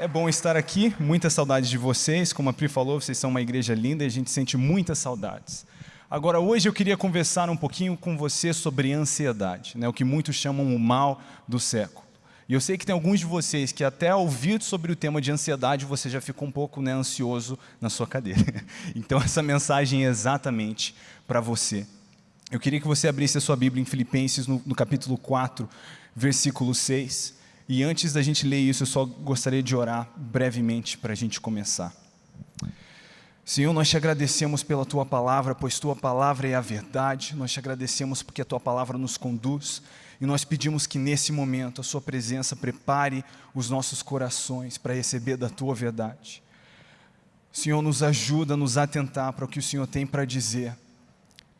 É bom estar aqui, muita saudade de vocês. Como a Pri falou, vocês são uma igreja linda e a gente sente muitas saudades. Agora, hoje eu queria conversar um pouquinho com você sobre ansiedade, né, o que muitos chamam o mal do século. E eu sei que tem alguns de vocês que até ao ouvir sobre o tema de ansiedade, você já ficou um pouco né, ansioso na sua cadeira. Então, essa mensagem é exatamente para você. Eu queria que você abrisse a sua Bíblia em Filipenses, no, no capítulo 4, versículo 6. E antes da gente ler isso, eu só gostaria de orar brevemente para a gente começar. Senhor, nós te agradecemos pela tua palavra, pois tua palavra é a verdade. Nós te agradecemos porque a tua palavra nos conduz. E nós pedimos que nesse momento a sua presença prepare os nossos corações para receber da tua verdade. Senhor, nos ajuda a nos atentar para o que o Senhor tem para dizer.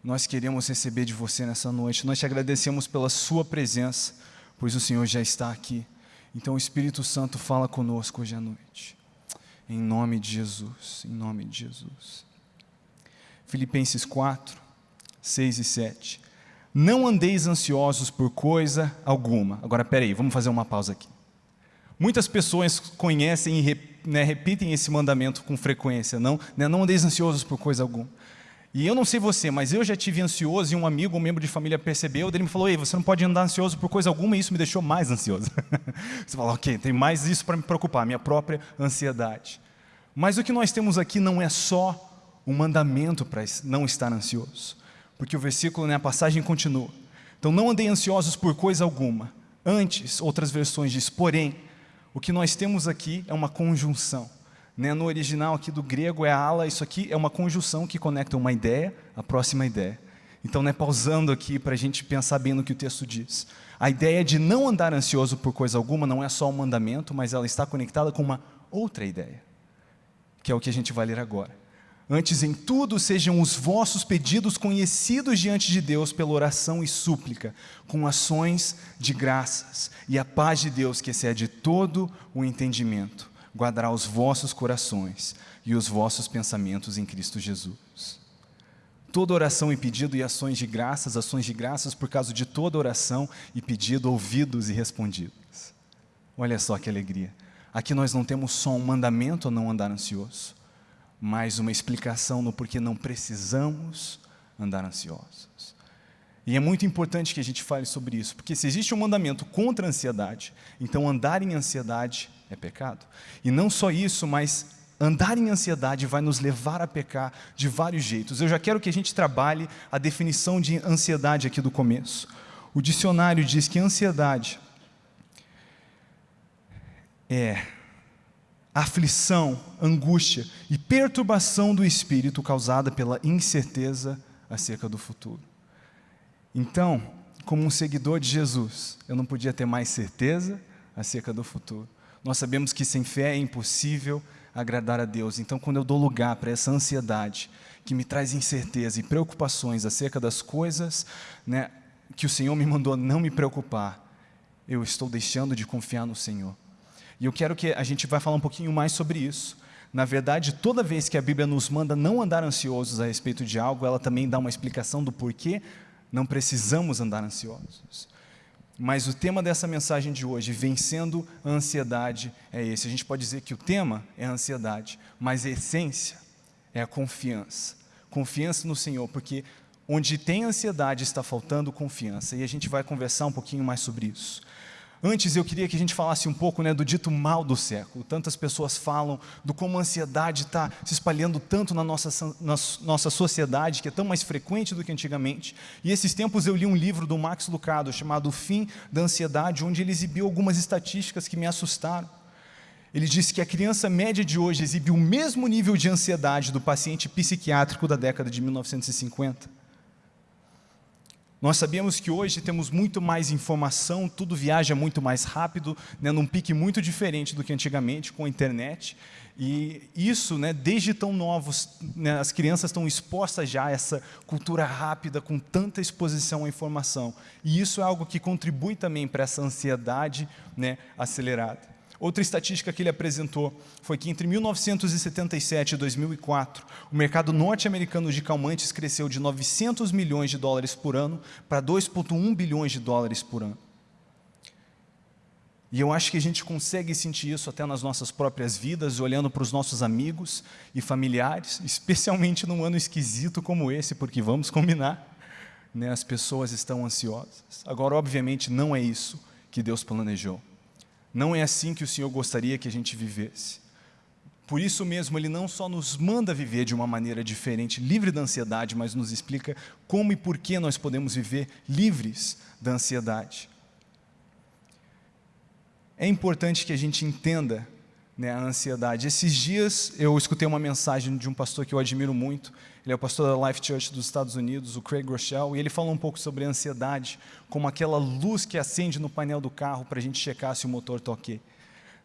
Nós queremos receber de você nessa noite. Nós te agradecemos pela sua presença, pois o Senhor já está aqui. Então o Espírito Santo fala conosco hoje à noite. Em nome de Jesus, em nome de Jesus. Filipenses 4, 6 e 7. Não andeis ansiosos por coisa alguma. Agora, peraí, vamos fazer uma pausa aqui. Muitas pessoas conhecem e né, repetem esse mandamento com frequência. Não, né, não andeis ansiosos por coisa alguma. E eu não sei você, mas eu já tive ansioso e um amigo, um membro de família percebeu, ele me falou, ei, você não pode andar ansioso por coisa alguma e isso me deixou mais ansioso. você fala, ok, tem mais isso para me preocupar, minha própria ansiedade. Mas o que nós temos aqui não é só um mandamento para não estar ansioso, porque o versículo, né, a passagem continua. Então não andei ansiosos por coisa alguma. Antes, outras versões diz, porém, o que nós temos aqui é uma conjunção. Né? No original aqui do grego é ala, isso aqui é uma conjunção que conecta uma ideia à próxima ideia. Então, né, pausando aqui para a gente pensar bem no que o texto diz. A ideia de não andar ansioso por coisa alguma não é só um mandamento, mas ela está conectada com uma outra ideia, que é o que a gente vai ler agora. Antes em tudo sejam os vossos pedidos conhecidos diante de Deus pela oração e súplica, com ações de graças, e a paz de Deus, que excede todo o entendimento, guardará os vossos corações e os vossos pensamentos em Cristo Jesus. Toda oração e pedido e ações de graças, ações de graças por causa de toda oração e pedido ouvidos e respondidos. Olha só que alegria. Aqui nós não temos só um mandamento a não andar ansioso, mas uma explicação no porquê não precisamos andar ansiosos. E é muito importante que a gente fale sobre isso, porque se existe um mandamento contra a ansiedade, então andar em ansiedade é pecado. E não só isso, mas andar em ansiedade vai nos levar a pecar de vários jeitos. Eu já quero que a gente trabalhe a definição de ansiedade aqui do começo. O dicionário diz que ansiedade é aflição, angústia e perturbação do espírito causada pela incerteza acerca do futuro. Então, como um seguidor de Jesus, eu não podia ter mais certeza acerca do futuro. Nós sabemos que sem fé é impossível agradar a Deus. Então, quando eu dou lugar para essa ansiedade que me traz incerteza e preocupações acerca das coisas né, que o Senhor me mandou não me preocupar, eu estou deixando de confiar no Senhor. E eu quero que a gente vai falar um pouquinho mais sobre isso. Na verdade, toda vez que a Bíblia nos manda não andar ansiosos a respeito de algo, ela também dá uma explicação do porquê não precisamos andar ansiosos. Mas o tema dessa mensagem de hoje, vencendo a ansiedade, é esse. A gente pode dizer que o tema é a ansiedade, mas a essência é a confiança. Confiança no Senhor, porque onde tem ansiedade está faltando confiança. E a gente vai conversar um pouquinho mais sobre isso. Antes eu queria que a gente falasse um pouco né, do dito mal do século. Tantas pessoas falam do como a ansiedade está se espalhando tanto na nossa, na nossa sociedade, que é tão mais frequente do que antigamente. E esses tempos eu li um livro do Max Lucado chamado O Fim da Ansiedade, onde ele exibiu algumas estatísticas que me assustaram. Ele disse que a criança média de hoje exibe o mesmo nível de ansiedade do paciente psiquiátrico da década de 1950. Nós sabemos que hoje temos muito mais informação, tudo viaja muito mais rápido, né, num pique muito diferente do que antigamente com a internet. E isso, né, desde tão novos, né, as crianças estão expostas já a essa cultura rápida, com tanta exposição à informação. E isso é algo que contribui também para essa ansiedade né, acelerada. Outra estatística que ele apresentou foi que entre 1977 e 2004, o mercado norte-americano de calmantes cresceu de 900 milhões de dólares por ano para 2,1 bilhões de dólares por ano. E eu acho que a gente consegue sentir isso até nas nossas próprias vidas, olhando para os nossos amigos e familiares, especialmente num ano esquisito como esse, porque vamos combinar, né, as pessoas estão ansiosas. Agora, obviamente, não é isso que Deus planejou. Não é assim que o Senhor gostaria que a gente vivesse. Por isso mesmo, Ele não só nos manda viver de uma maneira diferente, livre da ansiedade, mas nos explica como e por que nós podemos viver livres da ansiedade. É importante que a gente entenda né, a ansiedade. Esses dias eu escutei uma mensagem de um pastor que eu admiro muito, ele é o pastor da Life Church dos Estados Unidos, o Craig Rochelle, e ele falou um pouco sobre a ansiedade, como aquela luz que acende no painel do carro para a gente checar se o motor está ok.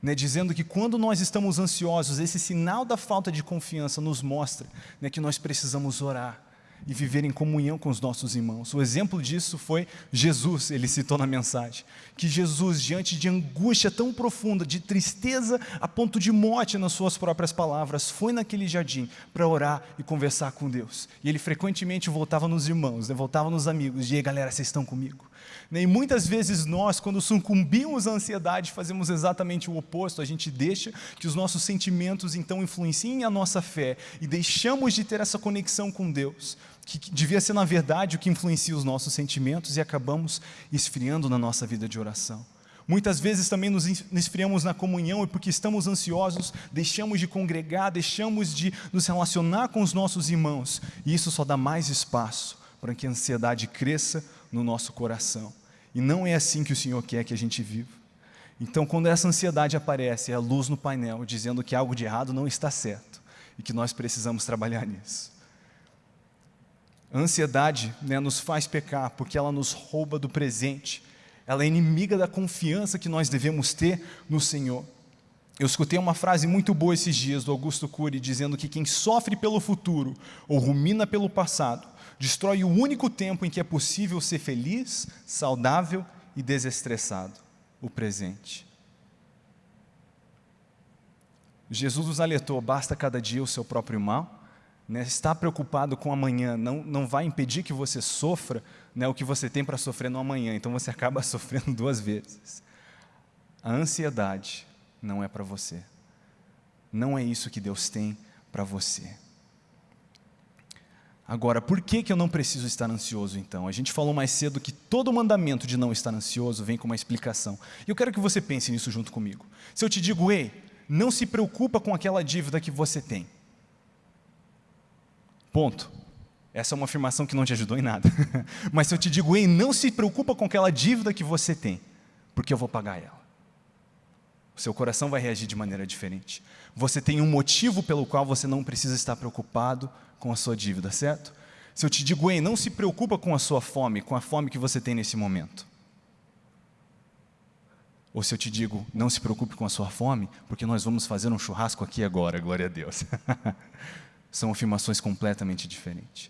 Né, dizendo que quando nós estamos ansiosos, esse sinal da falta de confiança nos mostra né, que nós precisamos orar e viver em comunhão com os nossos irmãos. O exemplo disso foi Jesus, ele citou na mensagem, que Jesus, diante de angústia tão profunda, de tristeza a ponto de morte nas suas próprias palavras, foi naquele jardim para orar e conversar com Deus. E ele frequentemente voltava nos irmãos, né, voltava nos amigos, e aí galera, vocês estão comigo? E muitas vezes nós, quando sucumbimos à ansiedade, fazemos exatamente o oposto, a gente deixa que os nossos sentimentos então influenciem a nossa fé e deixamos de ter essa conexão com Deus, que devia ser na verdade o que influencia os nossos sentimentos e acabamos esfriando na nossa vida de oração. Muitas vezes também nos esfriamos na comunhão e porque estamos ansiosos, deixamos de congregar, deixamos de nos relacionar com os nossos irmãos. E isso só dá mais espaço para que a ansiedade cresça no nosso coração. E não é assim que o Senhor quer que a gente viva. Então, quando essa ansiedade aparece, é a luz no painel dizendo que algo de errado não está certo e que nós precisamos trabalhar nisso. A ansiedade né, nos faz pecar porque ela nos rouba do presente, ela é inimiga da confiança que nós devemos ter no Senhor. Eu escutei uma frase muito boa esses dias do Augusto Cury dizendo que quem sofre pelo futuro ou rumina pelo passado destrói o único tempo em que é possível ser feliz, saudável e desestressado, o presente. Jesus nos alertou, basta cada dia o seu próprio mal, né, estar preocupado com amanhã não, não vai impedir que você sofra né, o que você tem para sofrer no amanhã, então você acaba sofrendo duas vezes. A ansiedade não é para você. Não é isso que Deus tem para você. Agora, por que, que eu não preciso estar ansioso então? A gente falou mais cedo que todo mandamento de não estar ansioso vem com uma explicação. E eu quero que você pense nisso junto comigo. Se eu te digo, ei, não se preocupa com aquela dívida que você tem. Ponto. Essa é uma afirmação que não te ajudou em nada. Mas se eu te digo, ei, não se preocupa com aquela dívida que você tem, porque eu vou pagar ela. O seu coração vai reagir de maneira diferente. Você tem um motivo pelo qual você não precisa estar preocupado com a sua dívida, certo? Se eu te digo, ei, não se preocupa com a sua fome, com a fome que você tem nesse momento. Ou se eu te digo, não se preocupe com a sua fome, porque nós vamos fazer um churrasco aqui agora, glória a Deus. São afirmações completamente diferentes.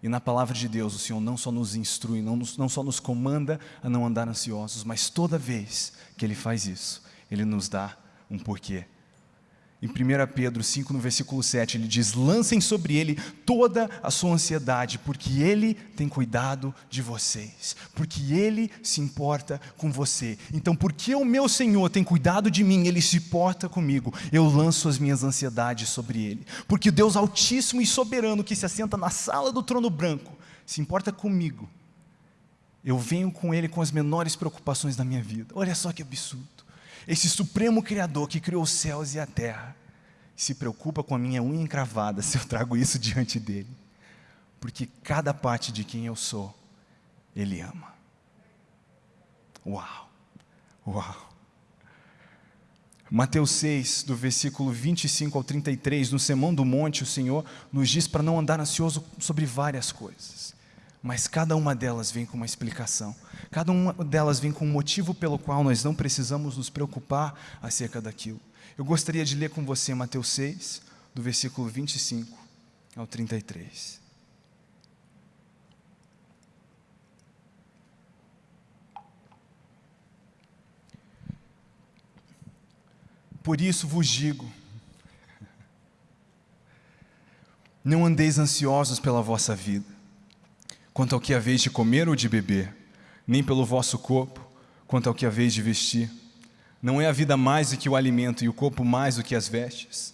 E na palavra de Deus, o Senhor não só nos instrui, não, nos, não só nos comanda a não andar ansiosos, mas toda vez que Ele faz isso, Ele nos dá um porquê em 1 Pedro 5, no versículo 7, ele diz: Lancem sobre ele toda a sua ansiedade, porque ele tem cuidado de vocês, porque ele se importa com você. Então, porque o meu Senhor tem cuidado de mim, ele se importa comigo, eu lanço as minhas ansiedades sobre ele. Porque Deus Altíssimo e Soberano, que se assenta na sala do trono branco, se importa comigo. Eu venho com ele com as menores preocupações da minha vida. Olha só que absurdo esse supremo Criador que criou os céus e a terra, se preocupa com a minha unha encravada se eu trago isso diante dele. Porque cada parte de quem eu sou, ele ama. Uau! Uau! Mateus 6, do versículo 25 ao 33, no Sermão do Monte, o Senhor nos diz para não andar ansioso sobre várias coisas mas cada uma delas vem com uma explicação. Cada uma delas vem com um motivo pelo qual nós não precisamos nos preocupar acerca daquilo. Eu gostaria de ler com você Mateus 6, do versículo 25 ao 33. Por isso vos digo: não andeis ansiosos pela vossa vida quanto ao que haveis de comer ou de beber, nem pelo vosso corpo, quanto ao que haveis de vestir. Não é a vida mais do que o alimento e o corpo mais do que as vestes?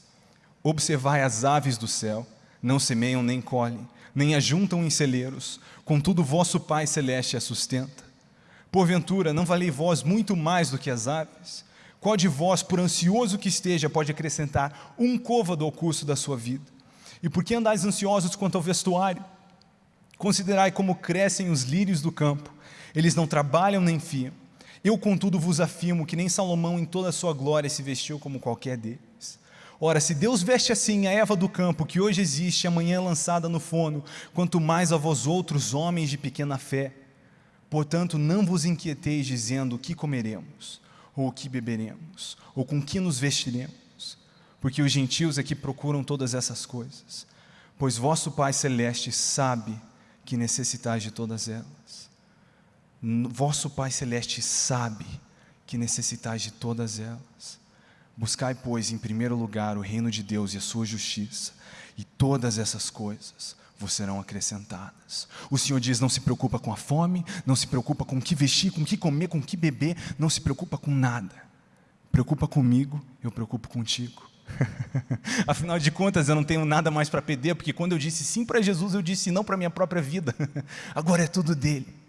Observai as aves do céu, não semeiam nem colhem, nem ajuntam em celeiros, contudo vosso Pai Celeste a sustenta. Porventura, não valei vós muito mais do que as aves? Qual de vós, por ansioso que esteja, pode acrescentar um côvado ao curso da sua vida? E por que andais ansiosos quanto ao vestuário? Considerai como crescem os lírios do campo, eles não trabalham nem fiam. Eu, contudo, vos afirmo que nem Salomão, em toda a sua glória, se vestiu como qualquer deles. Ora, se Deus veste assim a Eva do campo, que hoje existe, amanhã lançada no forno, quanto mais a vós outros, homens de pequena fé. Portanto, não vos inquieteis dizendo o que comeremos, ou o que beberemos, ou com que nos vestiremos, porque os gentios é que procuram todas essas coisas, pois vosso Pai Celeste sabe que necessitais de todas elas. Vosso Pai Celeste sabe que necessitais de todas elas. Buscai, pois, em primeiro lugar o reino de Deus e a sua justiça, e todas essas coisas vos serão acrescentadas. O Senhor diz: não se preocupa com a fome, não se preocupa com o que vestir, com o que comer, com o que beber, não se preocupa com nada. Preocupa comigo, eu preocupo contigo. Afinal de contas, eu não tenho nada mais para perder, porque quando eu disse sim para Jesus, eu disse não para minha própria vida. Agora é tudo dele.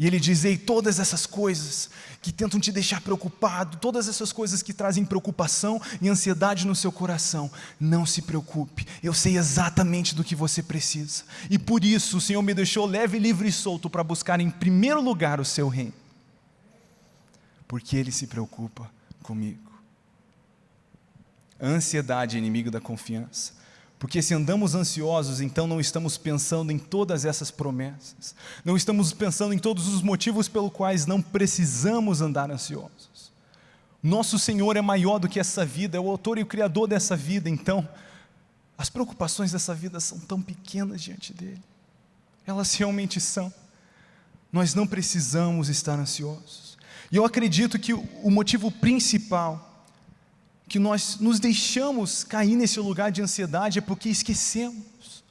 E ele diz: Ei, todas essas coisas que tentam te deixar preocupado, todas essas coisas que trazem preocupação e ansiedade no seu coração, não se preocupe, eu sei exatamente do que você precisa. E por isso o Senhor me deixou leve, livre e solto para buscar em primeiro lugar o seu reino, porque Ele se preocupa comigo. A ansiedade é inimigo da confiança. Porque se andamos ansiosos, então não estamos pensando em todas essas promessas, não estamos pensando em todos os motivos pelos quais não precisamos andar ansiosos. Nosso Senhor é maior do que essa vida, é o autor e o criador dessa vida, então as preocupações dessa vida são tão pequenas diante dele. Elas realmente são. Nós não precisamos estar ansiosos. E eu acredito que o motivo principal que nós nos deixamos cair nesse lugar de ansiedade é porque esquecemos.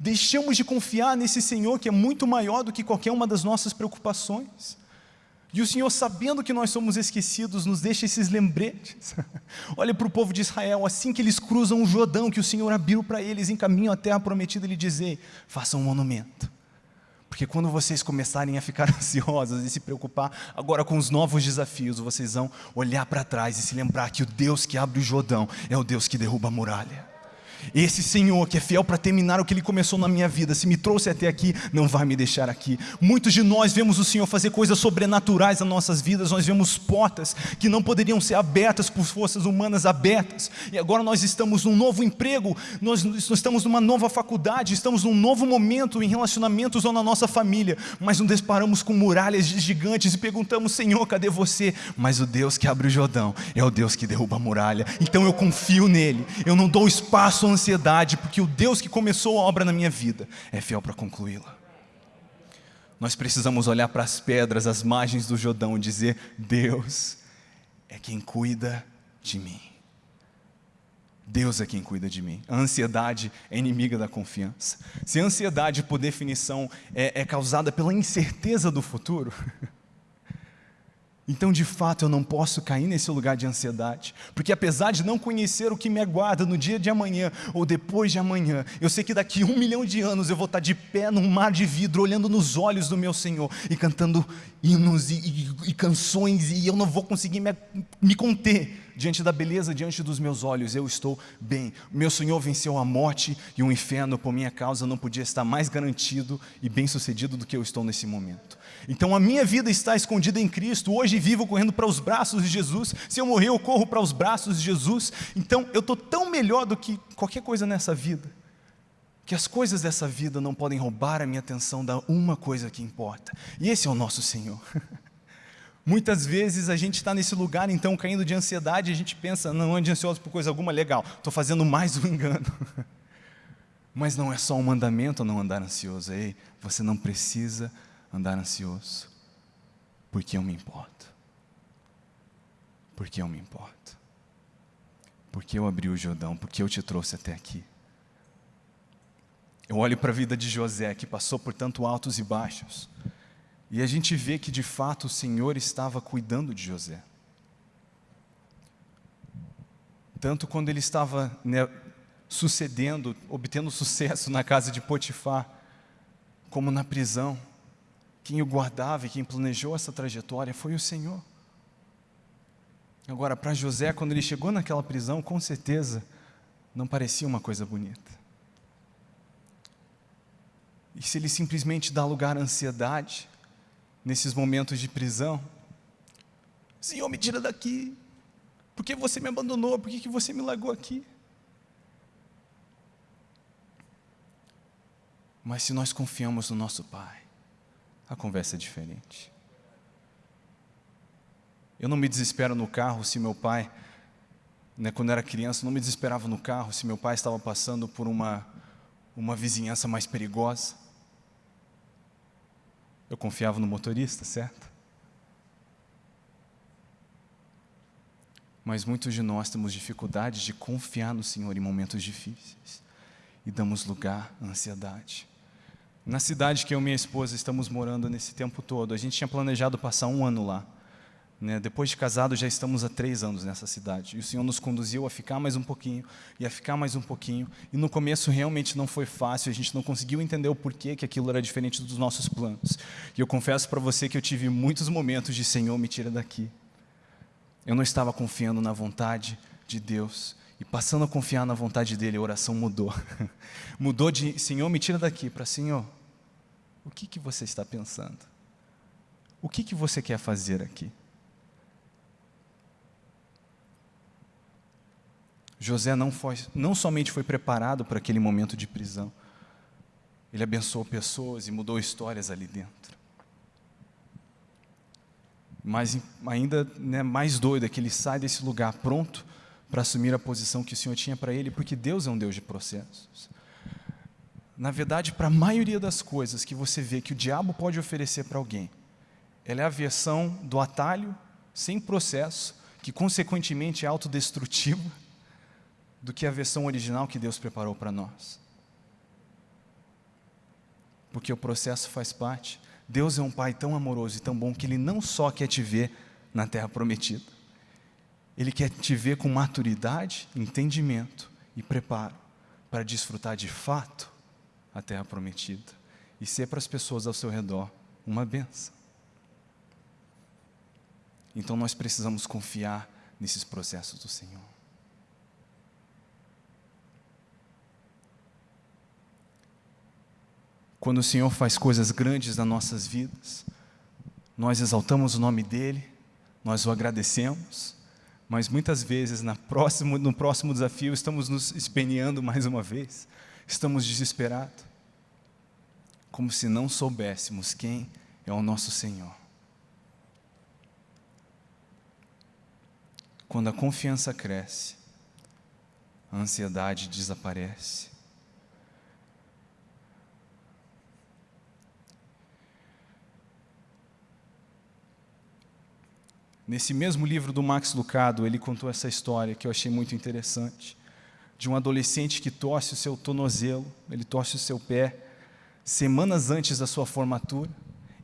Deixamos de confiar nesse Senhor que é muito maior do que qualquer uma das nossas preocupações. E o Senhor, sabendo que nós somos esquecidos, nos deixa esses lembretes. Olha para o povo de Israel, assim que eles cruzam o Jordão, que o Senhor abriu para eles em caminho à terra prometida, Ele dizer: façam um monumento porque quando vocês começarem a ficar ansiosos e se preocupar agora com os novos desafios, vocês vão olhar para trás e se lembrar que o Deus que abre o Jordão é o Deus que derruba a muralha. Esse Senhor que é fiel para terminar o que Ele começou na minha vida, se me trouxe até aqui, não vai me deixar aqui. Muitos de nós vemos o Senhor fazer coisas sobrenaturais nas nossas vidas, nós vemos portas que não poderiam ser abertas por forças humanas abertas, e agora nós estamos num novo emprego, nós, nós estamos numa nova faculdade, estamos num novo momento em relacionamentos ou na nossa família, mas não deparamos com muralhas gigantes e perguntamos: Senhor, cadê você? Mas o Deus que abre o Jordão é o Deus que derruba a muralha, então eu confio nele, eu não dou espaço ansiedade, porque o Deus que começou a obra na minha vida é fiel para concluí-la. Nós precisamos olhar para as pedras, as margens do Jordão e dizer: Deus é quem cuida de mim. Deus é quem cuida de mim. A ansiedade é inimiga da confiança. Se a ansiedade, por definição, é, é causada pela incerteza do futuro, Então, de fato, eu não posso cair nesse lugar de ansiedade, porque apesar de não conhecer o que me aguarda no dia de amanhã ou depois de amanhã, eu sei que daqui um milhão de anos eu vou estar de pé num mar de vidro, olhando nos olhos do meu Senhor e cantando hinos e, e, e canções, e eu não vou conseguir me, me conter diante da beleza, diante dos meus olhos, eu estou bem. Meu Senhor venceu a morte e o inferno por minha causa, não podia estar mais garantido e bem sucedido do que eu estou nesse momento. Então a minha vida está escondida em Cristo, hoje vivo correndo para os braços de Jesus, se eu morrer eu corro para os braços de Jesus, então eu estou tão melhor do que qualquer coisa nessa vida, que as coisas dessa vida não podem roubar a minha atenção da uma coisa que importa, e esse é o nosso Senhor. Muitas vezes a gente está nesse lugar, então, caindo de ansiedade, a gente pensa, não ande ansioso por coisa alguma, legal, estou fazendo mais um engano. Mas não é só um mandamento não andar ansioso, ei, você não precisa andar ansioso, porque eu me importo. Porque eu me importo. Porque eu abri o Jordão, porque eu te trouxe até aqui. Eu olho para a vida de José, que passou por tanto altos e baixos, e a gente vê que de fato o Senhor estava cuidando de José. Tanto quando ele estava né, sucedendo, obtendo sucesso na casa de Potifar, como na prisão. Quem o guardava e quem planejou essa trajetória foi o Senhor. Agora, para José, quando ele chegou naquela prisão, com certeza não parecia uma coisa bonita. E se ele simplesmente dá lugar à ansiedade nesses momentos de prisão, Senhor, me tira daqui. Por que você me abandonou? Por que, que você me largou aqui? Mas se nós confiamos no nosso Pai, a conversa é diferente. Eu não me desespero no carro se meu pai, né, quando era criança, não me desesperava no carro se meu pai estava passando por uma, uma vizinhança mais perigosa. Eu confiava no motorista, certo? Mas muitos de nós temos dificuldade de confiar no Senhor em momentos difíceis e damos lugar à ansiedade. Na cidade que eu e minha esposa estamos morando nesse tempo todo, a gente tinha planejado passar um ano lá. Né? Depois de casado, já estamos há três anos nessa cidade. E o Senhor nos conduziu a ficar mais um pouquinho, e a ficar mais um pouquinho. E no começo realmente não foi fácil, a gente não conseguiu entender o porquê que aquilo era diferente dos nossos planos. E eu confesso para você que eu tive muitos momentos de Senhor, me tira daqui. Eu não estava confiando na vontade de Deus. E passando a confiar na vontade dele, a oração mudou. mudou de Senhor, me tira daqui, para Senhor, o que, que você está pensando? O que, que você quer fazer aqui? José não, foi, não somente foi preparado para aquele momento de prisão, ele abençoou pessoas e mudou histórias ali dentro. Mas ainda né, mais doido é que ele sai desse lugar pronto para assumir a posição que o Senhor tinha para ele, porque Deus é um Deus de processos. Na verdade, para a maioria das coisas que você vê que o diabo pode oferecer para alguém, ela é a versão do atalho, sem processo, que consequentemente é autodestrutiva, do que a versão original que Deus preparou para nós. Porque o processo faz parte. Deus é um Pai tão amoroso e tão bom que Ele não só quer te ver na terra prometida, Ele quer te ver com maturidade, entendimento e preparo para desfrutar de fato a terra prometida e ser para as pessoas ao seu redor uma benção. Então nós precisamos confiar nesses processos do Senhor. Quando o Senhor faz coisas grandes nas nossas vidas, nós exaltamos o nome dEle, nós o agradecemos, mas muitas vezes próximo, no próximo desafio estamos nos espeneando mais uma vez, estamos desesperados como se não soubéssemos quem é o nosso Senhor. Quando a confiança cresce, a ansiedade desaparece. Nesse mesmo livro do Max Lucado, ele contou essa história que eu achei muito interessante, de um adolescente que torce o seu tornozelo, ele torce o seu pé, semanas antes da sua formatura,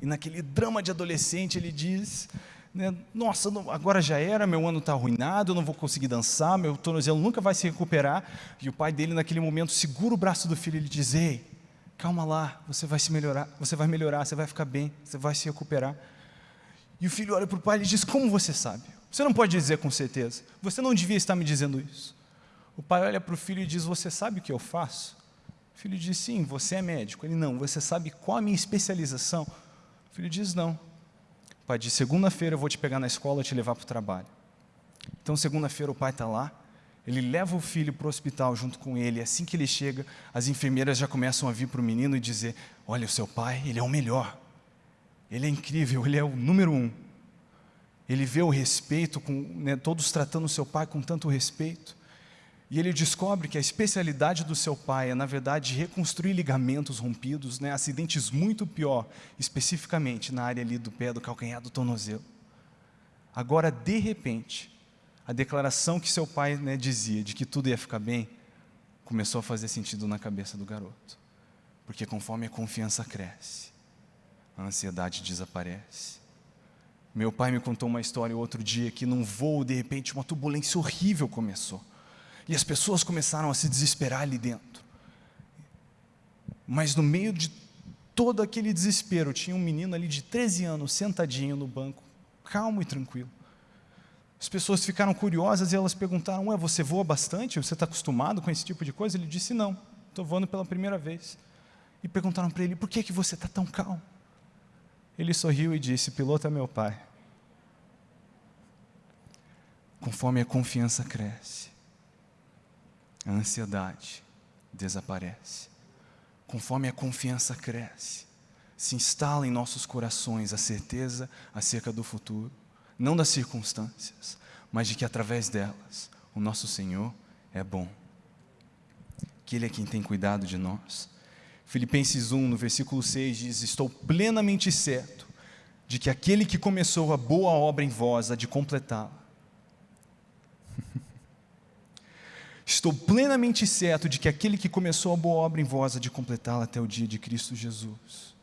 e naquele drama de adolescente ele diz, né, nossa, agora já era, meu ano está arruinado, eu não vou conseguir dançar, meu tornozelo nunca vai se recuperar, e o pai dele naquele momento segura o braço do filho e ele diz, ei, calma lá, você vai se melhorar, você vai melhorar, você vai ficar bem, você vai se recuperar. E o filho olha para o pai e diz, como você sabe? Você não pode dizer com certeza, você não devia estar me dizendo isso. O pai olha para o filho e diz, você sabe o que eu faço? O filho diz, sim, você é médico. Ele, não, você sabe qual a minha especialização? O filho diz, não. O pai diz, segunda-feira eu vou te pegar na escola e te levar para o trabalho. Então, segunda-feira o pai está lá, ele leva o filho para o hospital junto com ele, assim que ele chega, as enfermeiras já começam a vir para o menino e dizer, olha, o seu pai, ele é o melhor, ele é incrível, ele é o número um. Ele vê o respeito, com, né, todos tratando o seu pai com tanto respeito. E ele descobre que a especialidade do seu pai é, na verdade, reconstruir ligamentos rompidos, né, acidentes muito pior, especificamente na área ali do pé, do calcanhar, do tornozelo. Agora, de repente, a declaração que seu pai né, dizia de que tudo ia ficar bem, começou a fazer sentido na cabeça do garoto. Porque conforme a confiança cresce, a ansiedade desaparece. Meu pai me contou uma história outro dia que num voo, de repente, uma turbulência horrível começou E as pessoas começaram a se desesperar ali dentro. Mas no meio de todo aquele desespero, tinha um menino ali de 13 anos sentadinho no banco, calmo e tranquilo. As pessoas ficaram curiosas e elas perguntaram: Ué, você voa bastante? Você está acostumado com esse tipo de coisa? Ele disse: Não, estou voando pela primeira vez. E perguntaram para ele: Por que, que você está tão calmo? Ele sorriu e disse: Piloto é meu pai. Conforme a confiança cresce, a ansiedade desaparece. Conforme a confiança cresce, se instala em nossos corações a certeza acerca do futuro, não das circunstâncias, mas de que através delas o nosso Senhor é bom, que Ele é quem tem cuidado de nós. Filipenses 1, no versículo 6 diz: Estou plenamente certo de que aquele que começou a boa obra em vós há de completá-la. Estou plenamente certo de que aquele que começou a boa obra em vós há de completá-la até o dia de Cristo Jesus.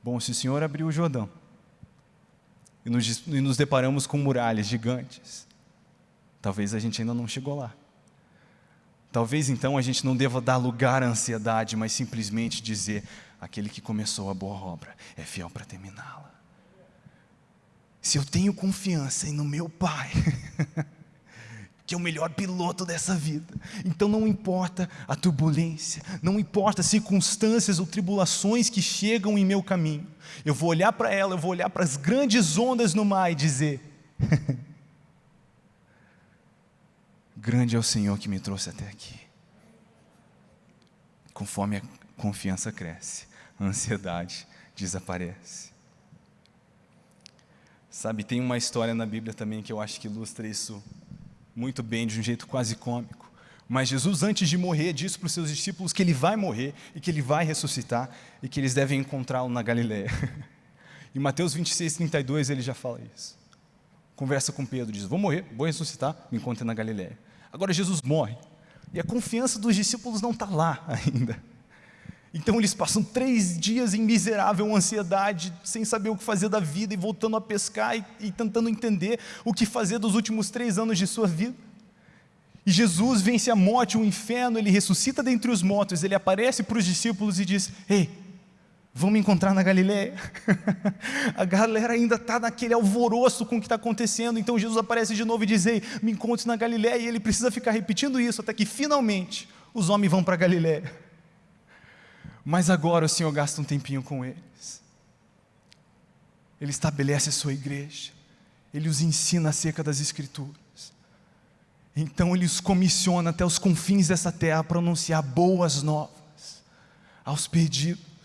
Bom, se o Senhor abriu o Jordão e nos, e nos deparamos com muralhas gigantes, talvez a gente ainda não chegou lá. Talvez então a gente não deva dar lugar à ansiedade, mas simplesmente dizer: aquele que começou a boa obra é fiel para terminá-la. Se eu tenho confiança no meu Pai, que é o melhor piloto dessa vida. Então não importa a turbulência, não importa as circunstâncias ou tribulações que chegam em meu caminho, eu vou olhar para ela, eu vou olhar para as grandes ondas no mar e dizer: Grande é o Senhor que me trouxe até aqui. Conforme a confiança cresce, a ansiedade desaparece. Sabe, tem uma história na Bíblia também que eu acho que ilustra isso muito bem, de um jeito quase cômico. Mas Jesus, antes de morrer, disse para os seus discípulos que ele vai morrer e que ele vai ressuscitar e que eles devem encontrá-lo na Galiléia. Em Mateus 26, 32, ele já fala isso. Conversa com Pedro, diz: Vou morrer, vou ressuscitar, me encontre na Galiléia. Agora Jesus morre e a confiança dos discípulos não está lá ainda. Então eles passam três dias em miserável ansiedade, sem saber o que fazer da vida e voltando a pescar e, e tentando entender o que fazer dos últimos três anos de sua vida. E Jesus vence a morte, o inferno, ele ressuscita dentre os mortos, ele aparece para os discípulos e diz: Ei, vão me encontrar na Galiléia. a galera ainda está naquele alvoroço com o que está acontecendo, então Jesus aparece de novo e diz: Ei, me encontre na Galiléia, e ele precisa ficar repetindo isso até que finalmente os homens vão para a Galiléia. Mas agora o Senhor gasta um tempinho com eles. Ele estabelece a sua igreja. Ele os ensina acerca das Escrituras. Então ele os comissiona até os confins dessa terra para anunciar boas novas aos perdidos.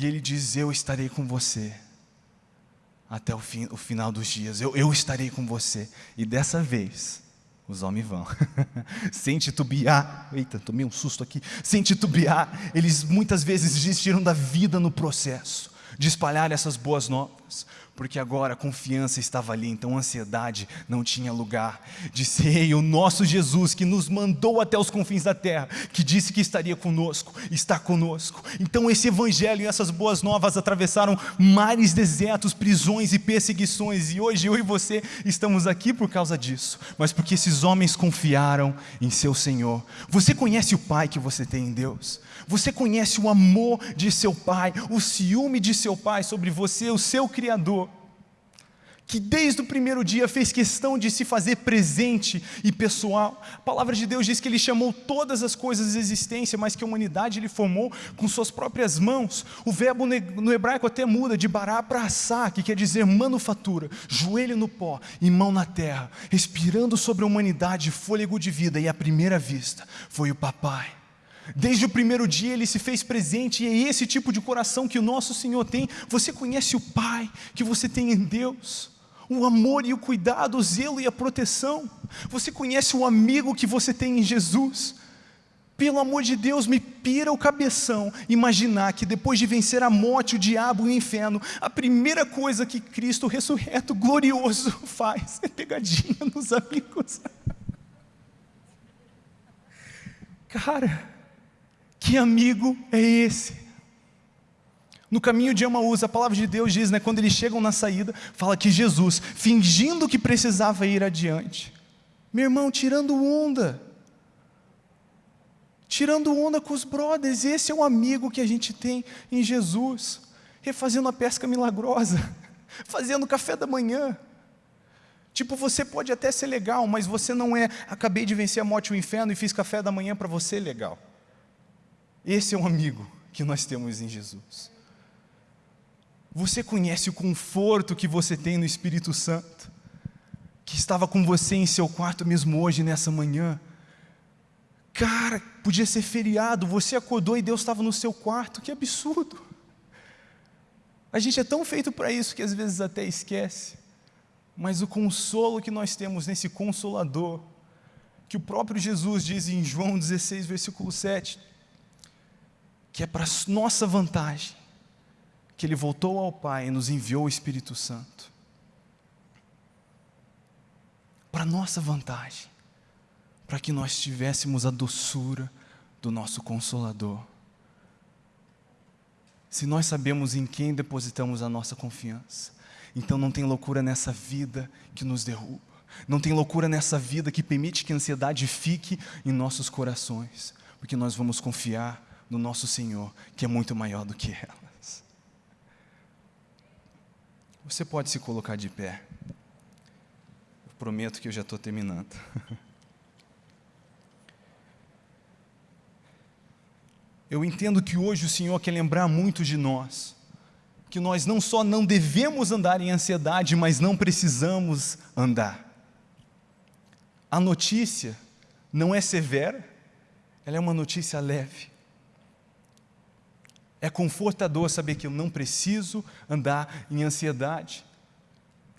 E ele diz: Eu estarei com você até o, fim, o final dos dias. Eu, eu estarei com você. E dessa vez, os homens vão. Sem titubear. Eita, tomei um susto aqui. Sem titubear, eles muitas vezes desistiram da vida no processo de espalhar essas boas novas porque agora a confiança estava ali, então a ansiedade não tinha lugar. Disse, ei, o nosso Jesus que nos mandou até os confins da terra, que disse que estaria conosco, está conosco. Então esse evangelho e essas boas novas atravessaram mares desertos, prisões e perseguições, e hoje eu e você estamos aqui por causa disso, mas porque esses homens confiaram em seu Senhor. Você conhece o Pai que você tem em Deus? Você conhece o amor de seu Pai, o ciúme de seu Pai sobre você, o seu Criador? que desde o primeiro dia fez questão de se fazer presente e pessoal. A palavra de Deus diz que Ele chamou todas as coisas de existência, mas que a humanidade Ele formou com suas próprias mãos. O verbo no hebraico até muda de bará para assá, que quer dizer manufatura, joelho no pó e mão na terra, respirando sobre a humanidade fôlego de vida, e à primeira vista foi o papai. Desde o primeiro dia ele se fez presente, e é esse tipo de coração que o nosso Senhor tem. Você conhece o Pai que você tem em Deus o amor e o cuidado, o zelo e a proteção. Você conhece o amigo que você tem em Jesus. Pelo amor de Deus, me pira o cabeção imaginar que depois de vencer a morte, o diabo e o inferno, a primeira coisa que Cristo ressurreto, glorioso, faz é pegadinha nos amigos. Cara, que amigo é esse? No caminho de Emaús, a palavra de Deus diz, né, quando eles chegam na saída, fala que Jesus, fingindo que precisava ir adiante, Meu irmão, tirando onda. Tirando onda com os brothers. Esse é o amigo que a gente tem em Jesus. Refazendo a pesca milagrosa. Fazendo café da manhã. Tipo, você pode até ser legal, mas você não é. Acabei de vencer a morte e o inferno e fiz café da manhã para você legal. Esse é um amigo que nós temos em Jesus. Você conhece o conforto que você tem no Espírito Santo, que estava com você em seu quarto mesmo hoje, nessa manhã. Cara, podia ser feriado, você acordou e Deus estava no seu quarto, que absurdo. A gente é tão feito para isso que às vezes até esquece. Mas o consolo que nós temos nesse consolador, que o próprio Jesus diz em João 16, versículo 7, que é para nossa vantagem, que Ele voltou ao Pai e nos enviou o Espírito Santo. Para nossa vantagem, para que nós tivéssemos a doçura do nosso Consolador. Se nós sabemos em quem depositamos a nossa confiança, então não tem loucura nessa vida que nos derruba. Não tem loucura nessa vida que permite que a ansiedade fique em nossos corações, porque nós vamos confiar no nosso Senhor, que é muito maior do que elas. Você pode se colocar de pé. Eu prometo que eu já estou terminando. Eu entendo que hoje o Senhor quer lembrar muito de nós, que nós não só não devemos andar em ansiedade, mas não precisamos andar. A notícia não é severa, ela é uma notícia leve. É confortador saber que eu não preciso andar em ansiedade.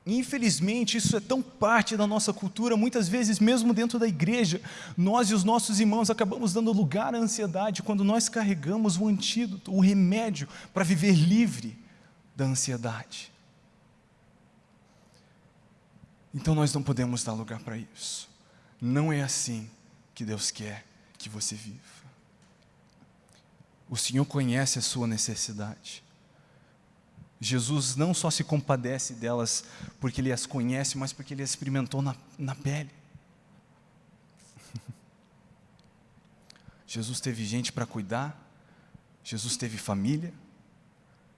Infelizmente, isso é tão parte da nossa cultura, muitas vezes, mesmo dentro da igreja, nós e os nossos irmãos acabamos dando lugar à ansiedade quando nós carregamos o antídoto, o remédio para viver livre da ansiedade. Então nós não podemos dar lugar para isso. Não é assim que Deus quer que você viva. O Senhor conhece a sua necessidade. Jesus não só se compadece delas porque Ele as conhece, mas porque Ele as experimentou na, na pele. Jesus teve gente para cuidar, Jesus teve família,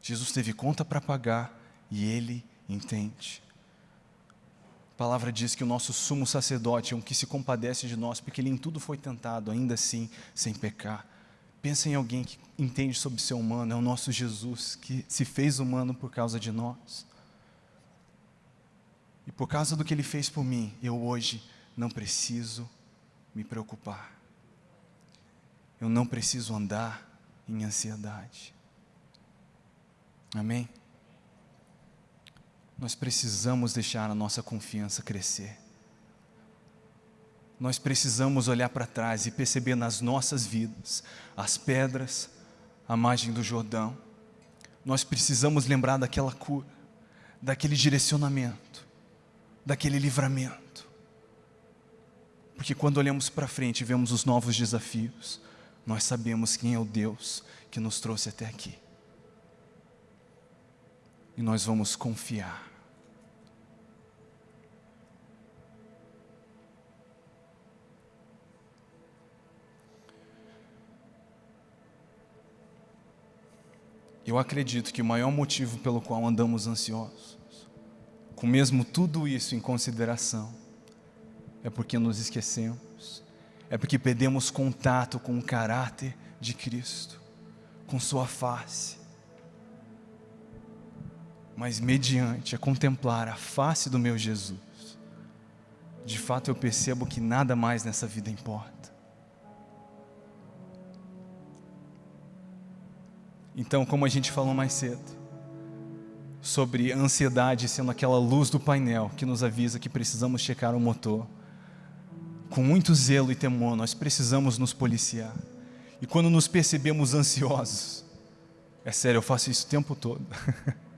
Jesus teve conta para pagar e Ele entende. A palavra diz que o nosso sumo sacerdote é um que se compadece de nós, porque Ele em tudo foi tentado, ainda assim sem pecar. Pensa em alguém que entende sobre ser humano, é o nosso Jesus, que se fez humano por causa de nós. E por causa do que Ele fez por mim, eu hoje não preciso me preocupar. Eu não preciso andar em ansiedade. Amém? Nós precisamos deixar a nossa confiança crescer nós precisamos olhar para trás e perceber nas nossas vidas as pedras, a margem do Jordão. Nós precisamos lembrar daquela cura, daquele direcionamento, daquele livramento. Porque quando olhamos para frente e vemos os novos desafios, nós sabemos quem é o Deus que nos trouxe até aqui. E nós vamos confiar Eu acredito que o maior motivo pelo qual andamos ansiosos, com mesmo tudo isso em consideração, é porque nos esquecemos, é porque perdemos contato com o caráter de Cristo, com Sua face. Mas, mediante a contemplar a face do meu Jesus, de fato eu percebo que nada mais nessa vida importa. Então, como a gente falou mais cedo, sobre ansiedade sendo aquela luz do painel que nos avisa que precisamos checar o motor, com muito zelo e temor, nós precisamos nos policiar. E quando nos percebemos ansiosos, é sério, eu faço isso o tempo todo.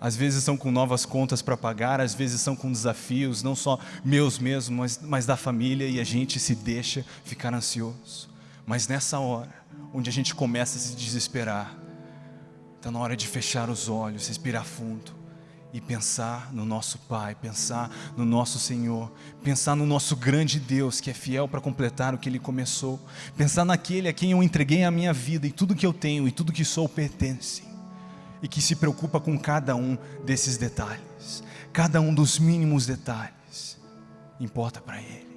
Às vezes são com novas contas para pagar, às vezes são com desafios, não só meus mesmos, mas, mas da família, e a gente se deixa ficar ansioso. Mas nessa hora, onde a gente começa a se desesperar, está na hora de fechar os olhos, respirar fundo e pensar no nosso Pai, pensar no nosso Senhor, pensar no nosso grande Deus que é fiel para completar o que Ele começou, pensar naquele a quem eu entreguei a minha vida e tudo que eu tenho e tudo que sou pertence, e que se preocupa com cada um desses detalhes, cada um dos mínimos detalhes, importa para Ele.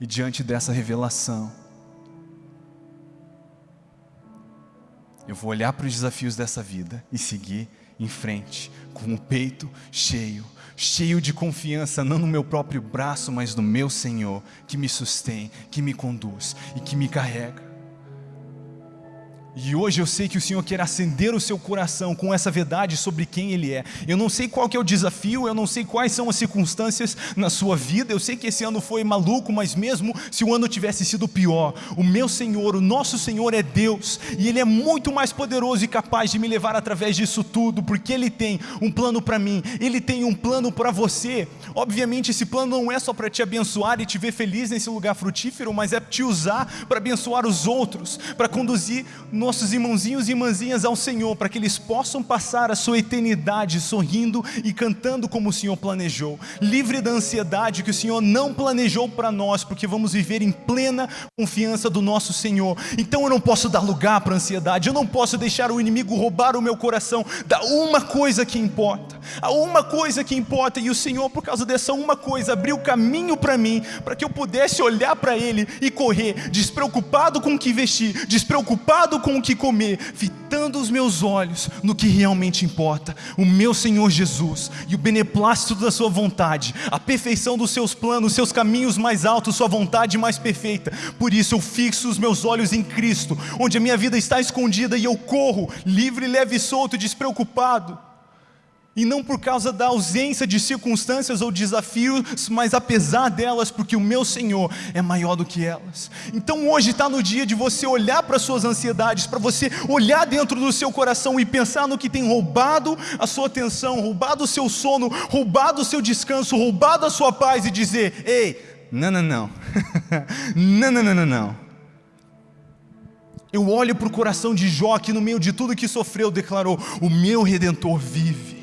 E diante dessa revelação, eu vou olhar para os desafios dessa vida e seguir em frente, com o peito cheio, cheio de confiança, não no meu próprio braço, mas no meu Senhor, que me sustém, que me conduz e que me carrega. E hoje eu sei que o Senhor quer acender o seu coração com essa verdade sobre quem Ele é. Eu não sei qual que é o desafio, eu não sei quais são as circunstâncias na sua vida. Eu sei que esse ano foi maluco, mas mesmo se o ano tivesse sido pior, o meu Senhor, o nosso Senhor é Deus e Ele é muito mais poderoso e capaz de me levar através disso tudo, porque Ele tem um plano para mim, Ele tem um plano para você. Obviamente, esse plano não é só para te abençoar e te ver feliz nesse lugar frutífero, mas é te usar para abençoar os outros, para conduzir nossos irmãozinhos e irmãzinhas ao Senhor, para que eles possam passar a sua eternidade sorrindo e cantando como o Senhor planejou, livre da ansiedade que o Senhor não planejou para nós, porque vamos viver em plena confiança do nosso Senhor. Então eu não posso dar lugar para a ansiedade, eu não posso deixar o inimigo roubar o meu coração da uma coisa que importa, a uma coisa que importa, e o Senhor, por causa dessa uma coisa, abriu caminho para mim, para que eu pudesse olhar para Ele e correr, despreocupado com o que vestir, despreocupado com o que comer, fitando os meus olhos no que realmente importa, o meu Senhor Jesus e o beneplácito da Sua vontade, a perfeição dos Seus planos, seus caminhos mais altos, Sua vontade mais perfeita. Por isso eu fixo os meus olhos em Cristo, onde a minha vida está escondida e eu corro, livre, leve e solto, despreocupado e não por causa da ausência de circunstâncias ou desafios, mas apesar delas, porque o meu Senhor é maior do que elas. Então hoje está no dia de você olhar para suas ansiedades, para você olhar dentro do seu coração e pensar no que tem roubado a sua atenção, roubado o seu sono, roubado o seu descanso, roubado a sua paz e dizer: ei, não, não, não, não, não, não, não. não. Eu olho para o coração de Jó, que no meio de tudo que sofreu, declarou: O meu redentor vive.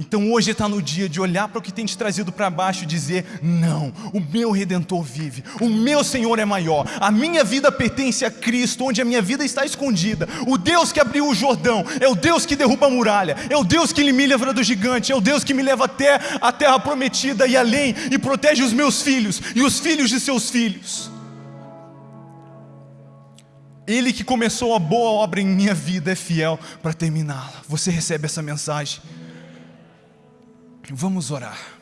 Então hoje está no dia de olhar para o que tem te trazido para baixo e dizer: não, o meu redentor vive, o meu Senhor é maior, a minha vida pertence a Cristo, onde a minha vida está escondida. O Deus que abriu o Jordão é o Deus que derruba a muralha, é o Deus que me livra do gigante, é o Deus que me leva até a terra prometida e além e protege os meus filhos e os filhos de seus filhos. Ele que começou a boa obra em minha vida é fiel para terminá-la. Você recebe essa mensagem? Vamos orar.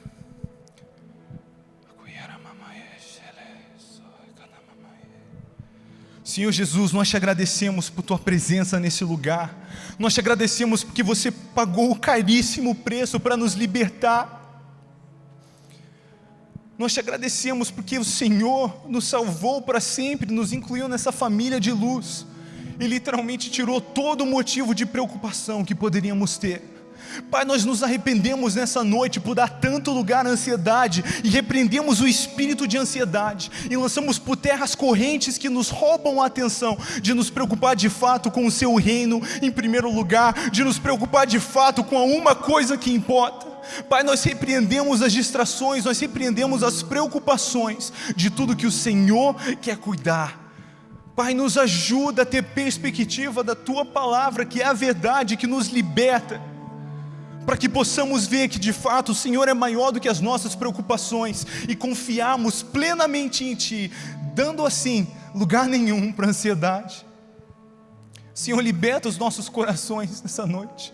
Senhor Jesus, nós te agradecemos por tua presença nesse lugar. Nós te agradecemos porque você pagou o caríssimo preço para nos libertar. Nós te agradecemos porque o Senhor nos salvou para sempre, nos incluiu nessa família de luz e literalmente tirou todo o motivo de preocupação que poderíamos ter. Pai, nós nos arrependemos nessa noite por dar tanto lugar à ansiedade e repreendemos o espírito de ansiedade e lançamos por terras correntes que nos roubam a atenção de nos preocupar de fato com o seu reino em primeiro lugar, de nos preocupar de fato com a uma coisa que importa. Pai, nós repreendemos as distrações, nós repreendemos as preocupações de tudo que o Senhor quer cuidar. Pai, nos ajuda a ter perspectiva da Tua palavra, que é a verdade que nos liberta para que possamos ver que de fato o Senhor é maior do que as nossas preocupações e confiarmos plenamente em Ti, dando assim lugar nenhum para ansiedade. Senhor, liberta os nossos corações nessa noite,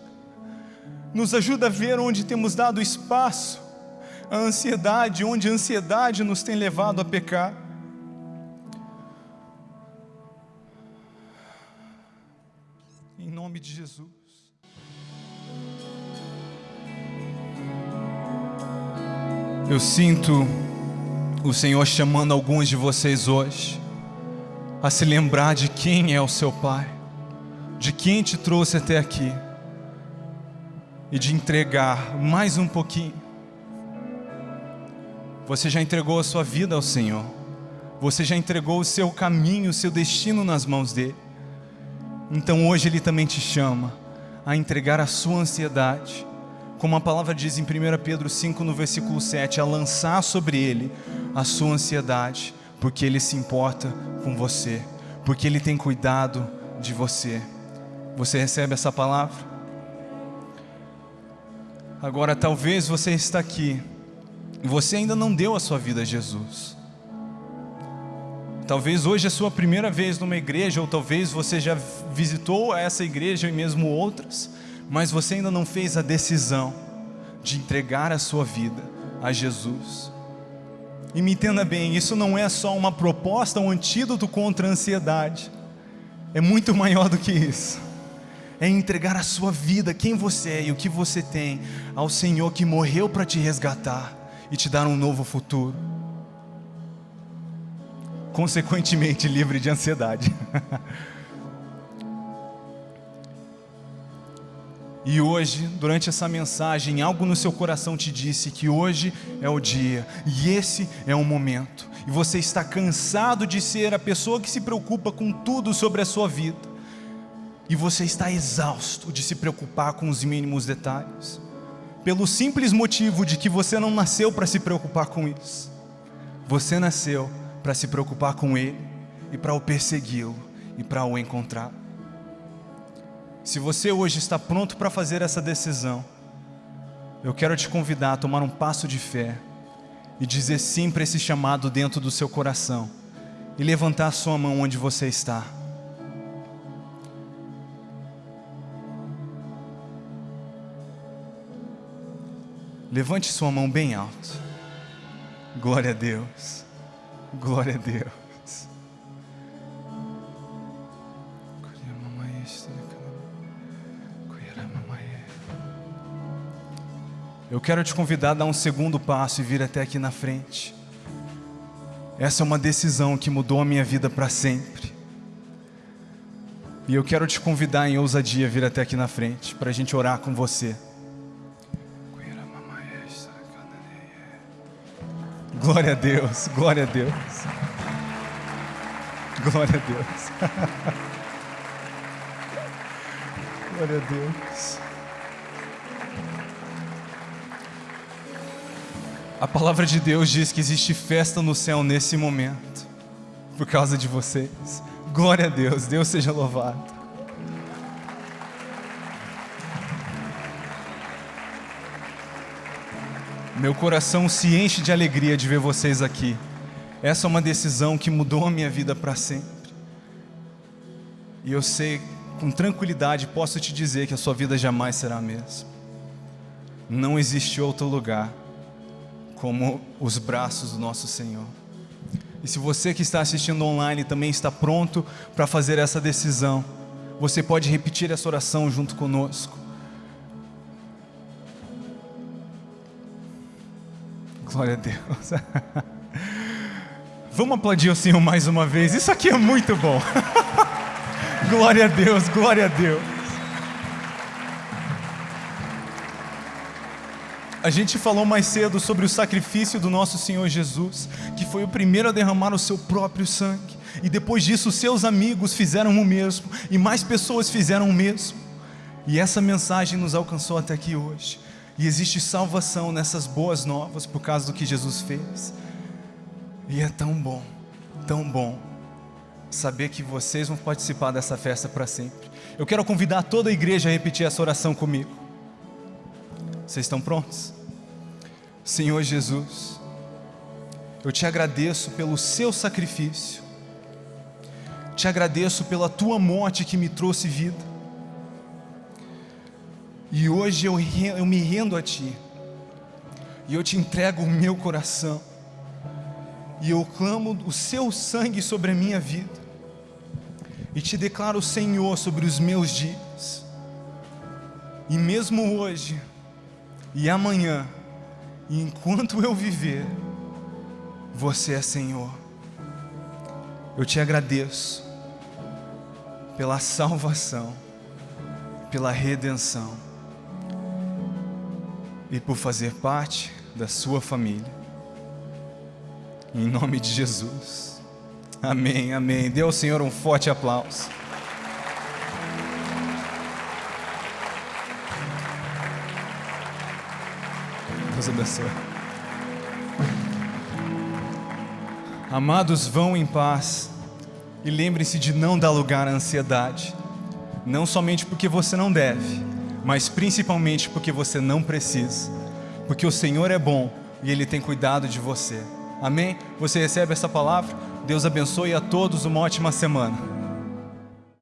nos ajuda a ver onde temos dado espaço à ansiedade, onde a ansiedade nos tem levado a pecar. Em nome de Jesus. Eu sinto o Senhor chamando alguns de vocês hoje a se lembrar de quem é o seu Pai, de quem te trouxe até aqui e de entregar mais um pouquinho. Você já entregou a sua vida ao Senhor, você já entregou o seu caminho, o seu destino nas mãos dele. Então hoje Ele também te chama a entregar a sua ansiedade, como a palavra diz em 1 Pedro 5, no versículo 7, a lançar sobre ele a sua ansiedade, porque ele se importa com você, porque ele tem cuidado de você. Você recebe essa palavra? Agora, talvez você está aqui e você ainda não deu a sua vida a Jesus. Talvez hoje é a sua primeira vez numa igreja, ou talvez você já visitou essa igreja e mesmo outras, mas você ainda não fez a decisão de entregar a sua vida a Jesus. E me entenda bem, isso não é só uma proposta, um antídoto contra a ansiedade, é muito maior do que isso. É entregar a sua vida, quem você é e o que você tem, ao Senhor que morreu para te resgatar e te dar um novo futuro consequentemente livre de ansiedade. e hoje, durante essa mensagem, algo no seu coração te disse que hoje é o dia e esse é o momento. E você está cansado de ser a pessoa que se preocupa com tudo sobre a sua vida. E você está exausto de se preocupar com os mínimos detalhes. Pelo simples motivo de que você não nasceu para se preocupar com isso. Você nasceu para se preocupar com Ele e para o persegui-lo e para o encontrar. Se você hoje está pronto para fazer essa decisão, eu quero te convidar a tomar um passo de fé e dizer sim para esse chamado dentro do seu coração e levantar a sua mão onde você está. Levante sua mão bem alto. Glória a Deus. Glória a Deus. Eu quero te convidar a dar um segundo passo e vir até aqui na frente. Essa é uma decisão que mudou a minha vida para sempre. E eu quero te convidar em ousadia a vir até aqui na frente para a gente orar com você. Glória a Deus, glória a Deus. Glória a Deus. glória a Deus. A palavra de Deus diz que existe festa no céu nesse momento, por causa de vocês. Glória a Deus, Deus seja louvado. Meu coração se enche de alegria de ver vocês aqui. Essa é uma decisão que mudou a minha vida para sempre. E eu sei, com tranquilidade, posso te dizer que a sua vida jamais será a mesma. Não existe outro lugar como os braços do nosso Senhor. E se você que está assistindo online também está pronto para fazer essa decisão, você pode repetir essa oração junto conosco. Glória a Deus. Vamos aplaudir o Senhor mais uma vez. Isso aqui é muito bom. glória a Deus, glória a Deus. A gente falou mais cedo sobre o sacrifício do nosso Senhor Jesus, que foi o primeiro a derramar o seu próprio sangue. E depois disso, seus amigos fizeram o mesmo, e mais pessoas fizeram o mesmo. E essa mensagem nos alcançou até aqui hoje. E existe salvação nessas boas novas por causa do que Jesus fez. E é tão bom, tão bom saber que vocês vão participar dessa festa para sempre. Eu quero convidar toda a igreja a repetir essa oração comigo. Vocês estão prontos? Senhor Jesus, eu te agradeço pelo seu sacrifício, te agradeço pela tua morte que me trouxe vida. E hoje eu, eu me rendo a Ti. E eu te entrego o meu coração. E eu clamo o Seu sangue sobre a minha vida. E te declaro Senhor sobre os meus dias. E mesmo hoje e amanhã, e enquanto eu viver, você é Senhor. Eu te agradeço pela salvação, pela redenção e por fazer parte da sua família. Em nome de Jesus. Amém, amém. Dê ao Senhor um forte aplauso. Deus abençoe. Amados, vão em paz e lembre-se de não dar lugar à ansiedade, não somente porque você não deve, mas principalmente porque você não precisa, porque o Senhor é bom e Ele tem cuidado de você. Amém? Você recebe essa palavra? Deus abençoe a todos uma ótima semana.